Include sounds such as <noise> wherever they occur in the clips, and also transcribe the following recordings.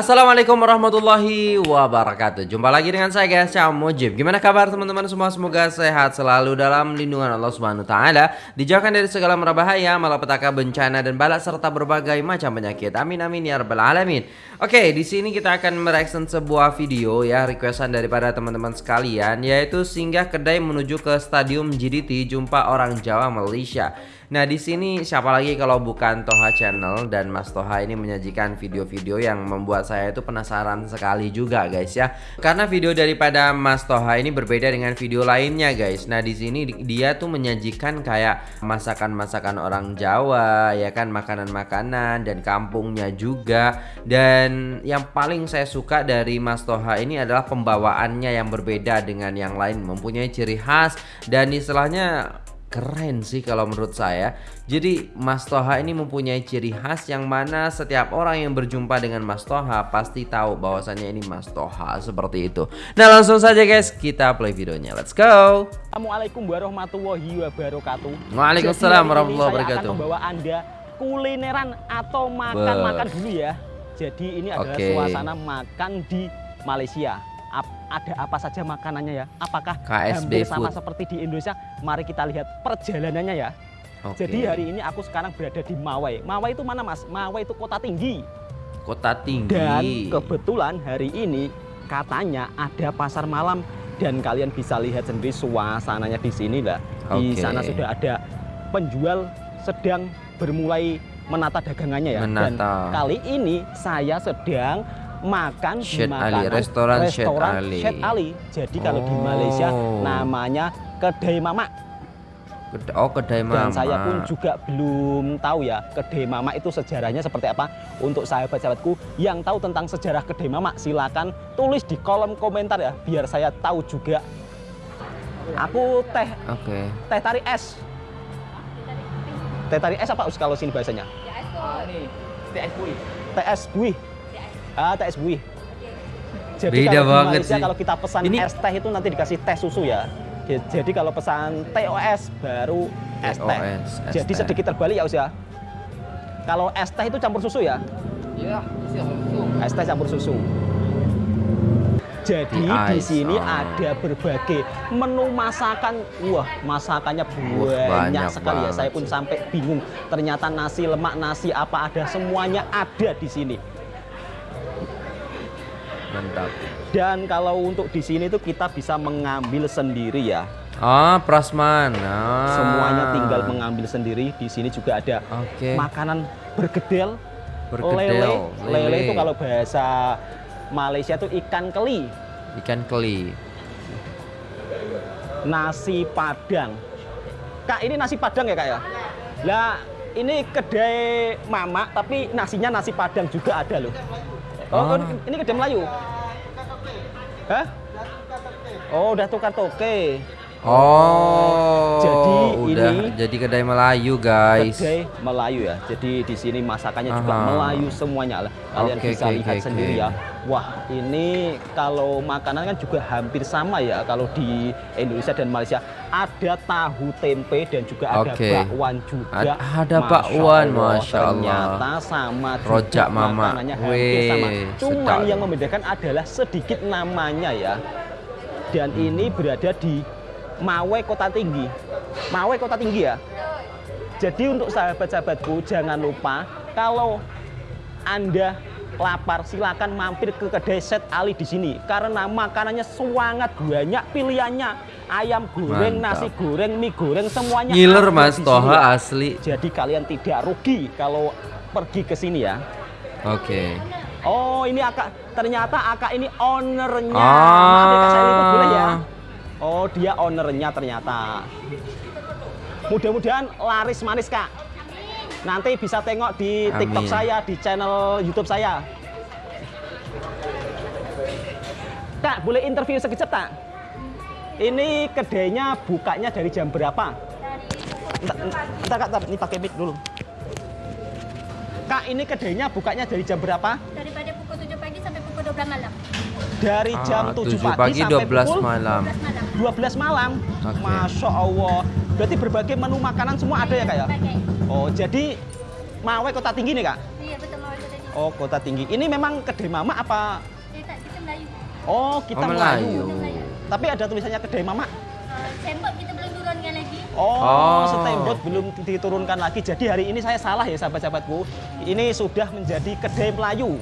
Assalamualaikum warahmatullahi wabarakatuh. Jumpa lagi dengan saya guys Cam Mujib. Gimana kabar teman-teman semua? Semoga sehat selalu dalam lindungan Allah Subhanahu Taala. Dijauhkan dari segala merbahaya Malapetaka bencana dan balak Serta berbagai macam penyakit. Amin amin ya rabbal alamin. Oke di sini kita akan mereaction sebuah video ya Requestan daripada teman-teman sekalian Yaitu singgah kedai menuju ke stadium GDT Jumpa orang Jawa Malaysia. Nah di sini siapa lagi kalau bukan Toha Channel dan Mas Toha ini menyajikan video-video yang membuat saya itu penasaran sekali juga guys ya. Karena video daripada Mas Toha ini berbeda dengan video lainnya guys. Nah di sini dia tuh menyajikan kayak masakan-masakan orang Jawa ya kan makanan-makanan dan kampungnya juga. Dan yang paling saya suka dari Mas Toha ini adalah pembawaannya yang berbeda dengan yang lain mempunyai ciri khas dan istilahnya keren sih kalau menurut saya. Jadi Mas Toha ini mempunyai ciri khas yang mana setiap orang yang berjumpa dengan Mas Toha pasti tahu bahwasannya ini Mas Toha seperti itu. Nah langsung saja guys kita play videonya. Let's go! Assalamualaikum warahmatullahi wabarakatuh. Waalaikumsalam warahmatullahi wabarakatuh saya akan membawa anda kulineran atau makan-makan dulu ya. Jadi ini adalah okay. suasana makan di Malaysia ada apa saja makanannya ya? Apakah KSB hampir sama seperti di Indonesia? Mari kita lihat perjalanannya ya. Okay. Jadi hari ini aku sekarang berada di Mawai. Mawai itu mana mas? Mawai itu kota tinggi. Kota tinggi. Dan kebetulan hari ini katanya ada pasar malam dan kalian bisa lihat sendiri suasananya di sini lah. Okay. Di sana sudah ada penjual sedang bermulai menata dagangannya ya. Menata. Dan kali ini saya sedang makan Shed di Ali, restoran, restoran Ali. Shed Ali. Jadi oh. kalau di Malaysia oh. namanya kedai mama. Oh kedai mama. Dan saya pun juga belum tahu ya kedai mama itu sejarahnya seperti apa. Untuk sahabat-sahabatku yang tahu tentang sejarah kedai mama silakan tulis di kolom komentar ya biar saya tahu juga. Aku teh. Oke. Okay. Teh tarik es. Teh tarik es apa kalau sini bahasanya? Ah, ini teh es buih. Teh es buih. Ah, teh es buih. Jadi Beda kalau banget Malaysia, sih. kalau kita pesan Ini... es teh itu nanti dikasih teh susu ya. Jadi kalau pesan TOS baru es teh. Jadi sedikit terbalik ya usia. Kalau es teh itu campur susu ya? Iya, campur susu. Es teh campur susu. Jadi di, di sini oh. ada berbagai menu masakan. Wah, masakannya banyak, banyak sekali ya. Saya pun sampai bingung. Ternyata nasi lemak, nasi apa ada semuanya ada di sini. Mantap. Dan kalau untuk di sini tuh kita bisa mengambil sendiri ya. Ah, prasman. Ah. Semuanya tinggal mengambil sendiri. Di sini juga ada okay. makanan bergedel, bergedel, lele. lele. Lele itu kalau bahasa Malaysia tuh ikan keli. Ikan keli. Nasi padang. Kak, ini nasi padang ya, Kak ya? Lah, ini kedai mama tapi nasinya nasi padang juga ada loh. Oh, oh. ini kedai Melayu. Hah? Oh, udah tukar toke. Oh, jadi udah ini jadi kedai Melayu guys. Kedai Melayu ya. Jadi di sini masakannya Aha. juga Melayu semuanya lah. Kalian okay, bisa okay, lihat okay, sendiri okay. ya. Wah, ini kalau makanan kan juga hampir sama ya kalau di Indonesia dan Malaysia. Ada tahu tempe dan juga ada okay. bakwan juga. ada bakwan, masya Allah. Ternyata sama juga Rojak mama. makanannya hampir sama. Cuman yang membedakan adalah sedikit namanya ya. Dan hmm. ini berada di Mawe Kota Tinggi. Mawe Kota Tinggi ya. Jadi untuk sahabat-sahabatku jangan lupa kalau Anda lapar silakan mampir ke kedai Set Ali di sini karena makanannya sangat banyak pilihannya ayam goreng Mantap. nasi goreng mie goreng semuanya ngiler mas Toha asli jadi kalian tidak rugi kalau pergi ke sini ya oke okay. oh ini akak ternyata akak ini ownernya ah. maaf ya saya boleh ya Oh, dia ownernya ternyata. Mudah-mudahan laris manis, Kak. Nanti bisa tengok di Amin. TikTok saya, di channel YouTube saya. Kak, boleh interview sekejap, Kak? Ini kedainya bukanya dari jam berapa? Entar, Kak, entar. ini pakai mic dulu. Kak, ini kedainya bukanya dari jam berapa? Daripada pukul 7 pagi sampai pukul 12 malam. Dari jam ah, 7, 7 pagi, pagi sampai 12 pukul malam. 12 malam. 12 malam. Okay. Masya Allah. Berarti berbagai menu makanan semua ada ya kak ya? Oh jadi Mawai kota tinggi nih kak? Iya betul Mawai kota tinggi. Oh, Kota Tinggi. Ini memang kedai Mama apa? Eh, tak, kita Melayu. Oh, kita Oh, Melayu. Melayu. Tapi ada tulisannya kedai Mama. Uh, Sembot kita belum turunkan lagi. Oh, Oh. stempel belum diturunkan lagi. Jadi hari ini saya salah ya sahabat-sahabatku. Ini sudah menjadi kedai Melayu.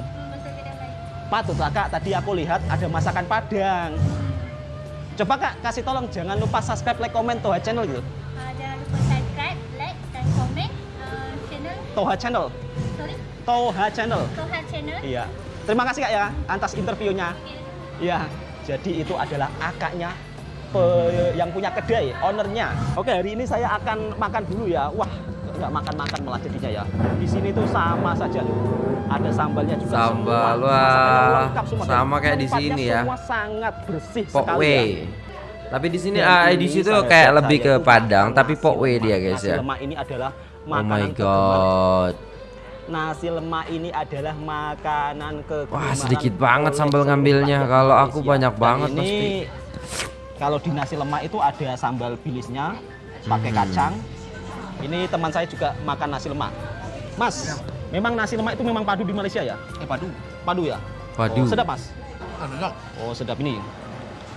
Melayu. Patutlah kak, tadi aku lihat ada masakan Padang. Coba kak, kasih tolong jangan lupa subscribe, like, komen Toha Channel gitu. Uh, jangan lupa subscribe, like, dan komen uh, channel. Toha Channel, Sorry, Toha Channel. Toha channel. Iya. Terima kasih kak ya atas interviewnya. Iya. Jadi itu adalah akaknya pe- yang punya kedai, ownernya. Oke, hari ini saya akan makan dulu ya. Wah, nggak makan-makan malah jadinya ya. Di sini tuh sama saja loh. Ada sambalnya juga Sambal, semua. wah. Lengkap semua. Dan Sama kayak di sini ya. Semua sangat bersih Pok sekali W. ya. Tapi di sini ah, di situ kayak lebih ke tuh Padang, tapi nasi Pok W lemak. dia guys Nasi ya. lemak ini adalah Oh makanan my kegemaran. god. Nasi lemak ini adalah makanan kegemaran. Wah, sedikit banget sambal ngambilnya. Kalau aku banyak banget ini, pasti. Kalau di nasi lemak itu ada sambal bilisnya, pakai Hmm. kacang. Ini teman saya juga makan nasi lemak. Mas, memang nasi lemak itu memang padu di Malaysia ya? Eh padu. Padu ya? Padu. Oh, sedap mas? Enak. Oh sedap ini.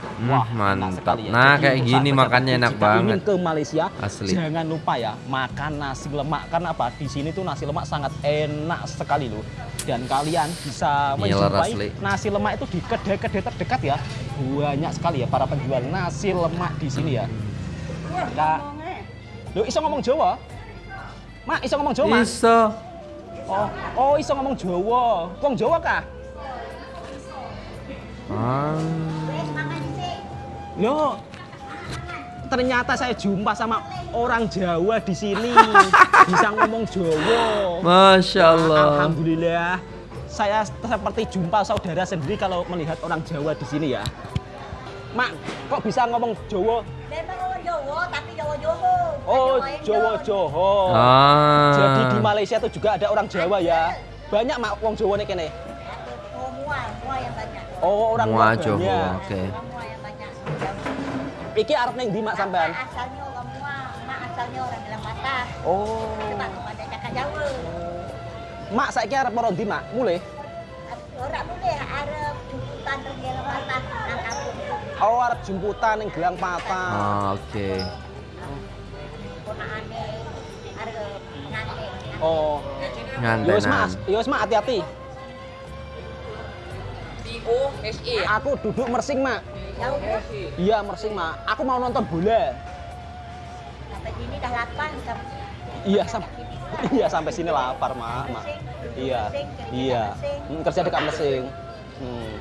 Hmm, Wah, mantap. sekali ya. Nah, Jadi kayak gini makannya enak jika banget. ingin ke Malaysia, Asli. jangan lupa ya makan nasi lemak karena apa? Di sini tuh nasi lemak sangat enak sekali loh. Dan kalian bisa menjumpai nasi lemak itu di kedai-kedai terdekat ya. Banyak sekali ya para penjual nasi lemak di sini ya. Kak, lo iso ngomong Jawa? Mak, iso ngomong Jawa, Mas? Iso. Oh, oh iso ngomong Jawa. Wong Jawa kah? Ah. Yo, ternyata saya jumpa sama orang Jawa di sini <laughs> bisa ngomong Jawa. Masya Allah. Alhamdulillah, saya seperti jumpa saudara sendiri kalau melihat orang Jawa di sini ya. Mak, kok bisa ngomong Jawa? Orang Jawa, tapi Jawa Joho. Oh, Jawa Jawa Indon. Joho. Ah. Jadi di Malaysia itu juga ada orang Jawa ya. Banyak mak wong Jawa nih kene. Oh, mua, mua yang banyak. Oh, orang Mua Johor, banyak. oke. Orang mua yang banyak. Jawa. Iki arep ning ndi mak sampean? Mak asalnya orang mua, mak asalnya orang dalam batas. Oh. Sebab pada cakap Jawa. Mak saiki arep moro ndi, Mak? Mulai. Orang boleh Arab jumputan dalam batas tu. Oh, arep jemputan ning Gelang Patah. Ah, oke. Pengantin. Oh. Ngantenan. Yos mas, yos mas hati-hati. P-O-S-E. Aku duduk mersing mak. Tu. Iya mersing mak. Aku mau nonton bola. Sampai sini dah sampai Iya sampai iya sampai sini lapar mak. mak. Iya iya. Hmm, kerja dekat mersing. Hmm.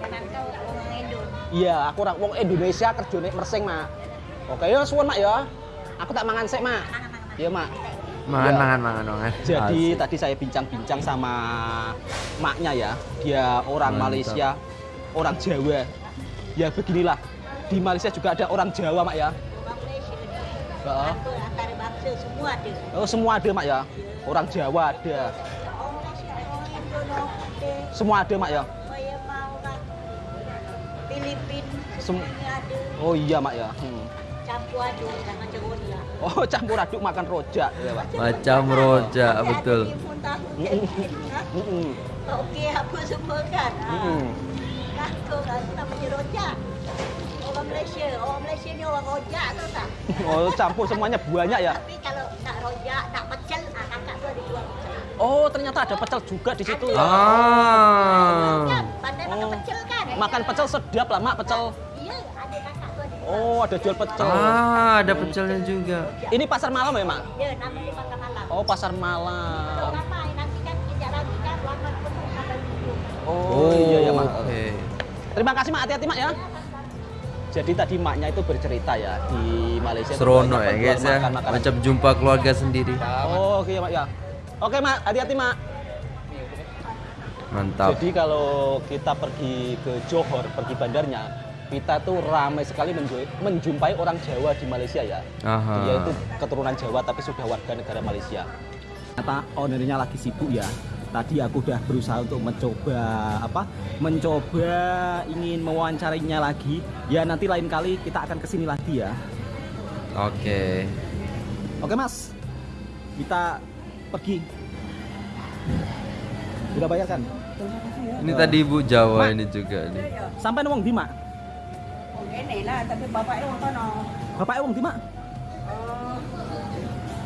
Jangan kau. Iya aku orang wong Indonesia kerja nek mersing mak. Oke ya suwun mak ya. Aku tak mangan sik mak. Iya mak. Mangan, Iya. mangan, mangan, mangan. Jadi Asik. tadi saya bincang-bincang sama maknya ya. Dia orang Mantap. Malaysia, orang Jawa. Ya beginilah. Di Malaysia juga ada orang Jawa mak ya. Orang Malaysia semua ada. Oh semua ada mak ya. Orang Jawa ada. Semua ada mak ya. Filipin, Sem- ada. Oh iya mak ya. Hmm. Campur aduk macam ni lah. Oh campur aduk makan rojak ya pak. Macam rojak, Ada betul. Okey apa semua kan. Kata kan namanya rojak. Orang Malaysia, orang Malaysia ni orang rojak tahu tak? <laughs> Oh campur semuanya banyak ya. Tapi kalau nak rojak, nak pecel, ah, kakak tu ada jual pecel. Oh ternyata ada pecel juga di situ ya. Ah. Pandai makan Oh. pecel? Makan pecel sedap lah mak pecel. Iya. Oh ada jual pecel. Ah, ada pecelnya juga. Ini pasar malam ya mak? Ya, namanya malam. Oh pasar malam. Kan kan. Oh, iya ya mak. Oke. Terima kasih mak, hati-hati mak ya. Jadi tadi maknya itu bercerita ya di Malaysia. Serono ya guys ya. Macam jumpa keluarga sendiri. Oh, oke ya mak ya. Oke mak, hati-hati mak. Mantap. Jadi kalau kita pergi ke Johor, pergi bandarnya, kita tuh ramai sekali menju- menjumpai orang Jawa di Malaysia ya. Aha. Dia itu keturunan Jawa tapi sudah warga negara Malaysia. Ternyata ownernya lagi sibuk ya. Tadi aku udah berusaha untuk mencoba apa? Mencoba ingin mewawancarinya lagi. Ya nanti lain kali kita akan ke sini lagi ya. Oke. Oke mas, kita pergi. Sudah bayar kan? Ini tadi ibu Jawa ini juga nih. Sampai wong di mak. Wong kene lah, tapi bapaknya wong kono. Bapaknya wong di mak. Oh,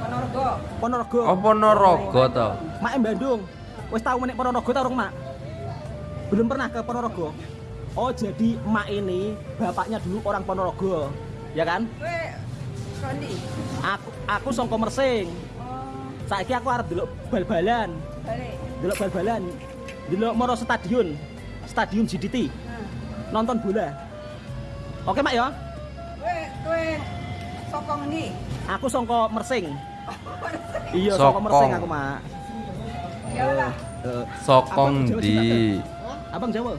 Ponorogo. Ponorogo. Oh Ponorogo toh. Mak Bandung. Wis tahu menek Ponorogo ta urung mak? Belum pernah ke Ponorogo. Oh, jadi mak ini bapaknya dulu orang Ponorogo. Ya kan? Kowe Rondi. Aku aku songko Mersing. Oh, Saiki aku arep delok bal-balan. balik. Delok bal-balan. Delok Moro Stadion. Stadion GDT. Nah, Nonton bola. Oke, Mak ya. kowe kowe sokong ndi? Aku songko Mersing. Iya, Sokong. songko Mersing aku, Mak. Ya lah. Eh, Sokong di. Abang Jawa.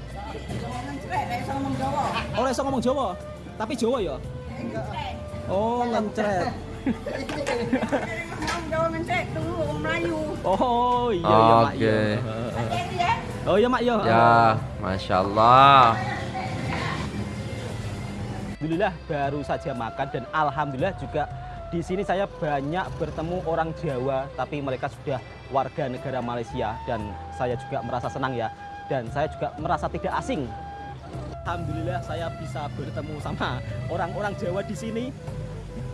Cerek nek iso ngomong Jawa. Oleh iso ngomong Jawa. Tapi Jawa ya. Oh, ngencret. Oh, iya iya, Mak. Iya. Hati-hati ya. Oh, iya, Mak ya. Ya, masya Allah. Alhamdulillah baru saja makan dan alhamdulillah juga di sini saya banyak bertemu orang Jawa tapi mereka sudah warga negara Malaysia dan saya juga merasa senang ya dan saya juga merasa tidak asing. Alhamdulillah saya bisa bertemu sama orang-orang Jawa di sini.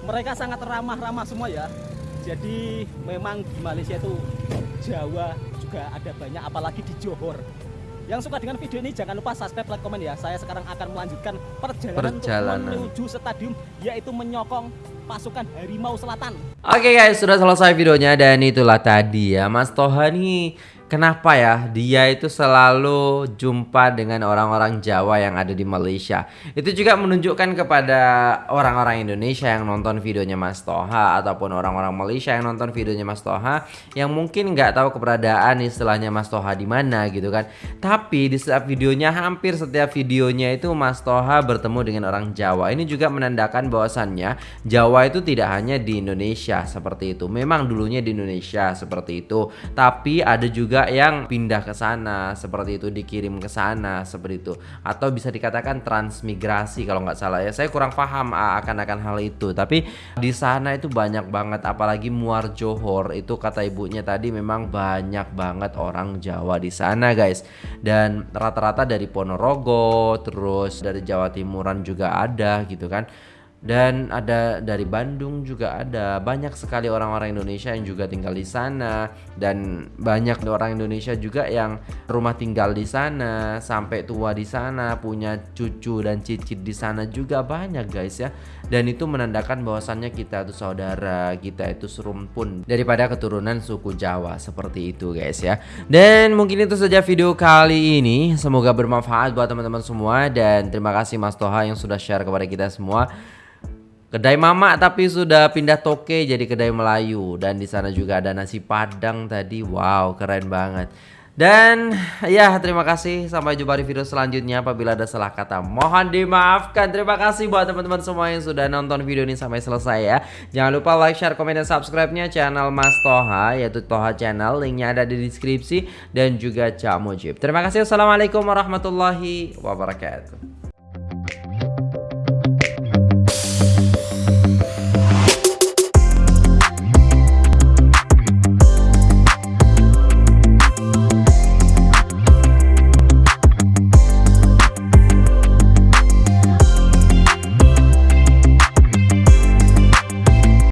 Mereka sangat ramah-ramah semua ya. Jadi memang di Malaysia itu Jawa juga ada banyak apalagi di Johor. Yang suka dengan video ini jangan lupa subscribe, like, komen ya. Saya sekarang akan melanjutkan perjalanan, Perjalanan. untuk menuju stadium yaitu menyokong pasukan Harimau Selatan. Oke guys, sudah selesai videonya dan itulah tadi ya Mas Toha nih Kenapa ya dia itu selalu jumpa dengan orang-orang Jawa yang ada di Malaysia? Itu juga menunjukkan kepada orang-orang Indonesia yang nonton videonya Mas Toha Ataupun orang-orang Malaysia yang nonton videonya Mas Toha Yang mungkin nggak tahu keberadaan istilahnya Mas Toha di mana gitu kan. Tapi di setiap videonya hampir setiap videonya itu Mas Toha bertemu dengan orang Jawa. Ini juga menandakan bahwasannya Jawa itu tidak hanya di Indonesia seperti itu. Memang dulunya di Indonesia seperti itu. Tapi ada juga yang pindah ke sana seperti itu dikirim ke sana seperti itu. Atau bisa dikatakan transmigrasi kalau nggak salah ya. Saya kurang paham ah, akan akan hal itu. Tapi di sana itu banyak banget apalagi Muar Johor. Itu kata ibunya tadi memang banyak banget orang Jawa di sana guys. Dan rata-rata dari Ponorogo terus dari Jawa Timuran juga ada gitu kan dan ada dari Bandung juga ada. Banyak sekali orang-orang Indonesia yang juga tinggal di sana. Dan banyak orang Indonesia juga yang rumah tinggal di sana sampai tua di sana punya cucu dan cicit di sana juga banyak guys ya. Dan itu menandakan bahwasannya kita itu saudara kita itu serumpun daripada keturunan suku Jawa seperti itu guys ya. Dan mungkin itu saja video kali ini. Semoga bermanfaat buat teman-teman semua. Dan terima kasih Mas Toha yang sudah share kepada kita semua Kedai Mama tapi sudah pindah toke jadi kedai Melayu. Dan di sana juga ada nasi Padang tadi. Wow, keren banget. Dan ya terima kasih. Sampai jumpa di video selanjutnya. Apabila ada salah kata mohon dimaafkan. Terima kasih buat teman-teman semua yang sudah nonton video ini sampai selesai ya. Jangan lupa like share komen dan subscribe-nya channel Mas Toha yaitu Toha Channel. Linknya ada di deskripsi. Dan juga Cak Mujib. Terima kasih. Assalamualaikum warahmatullahi wabarakatuh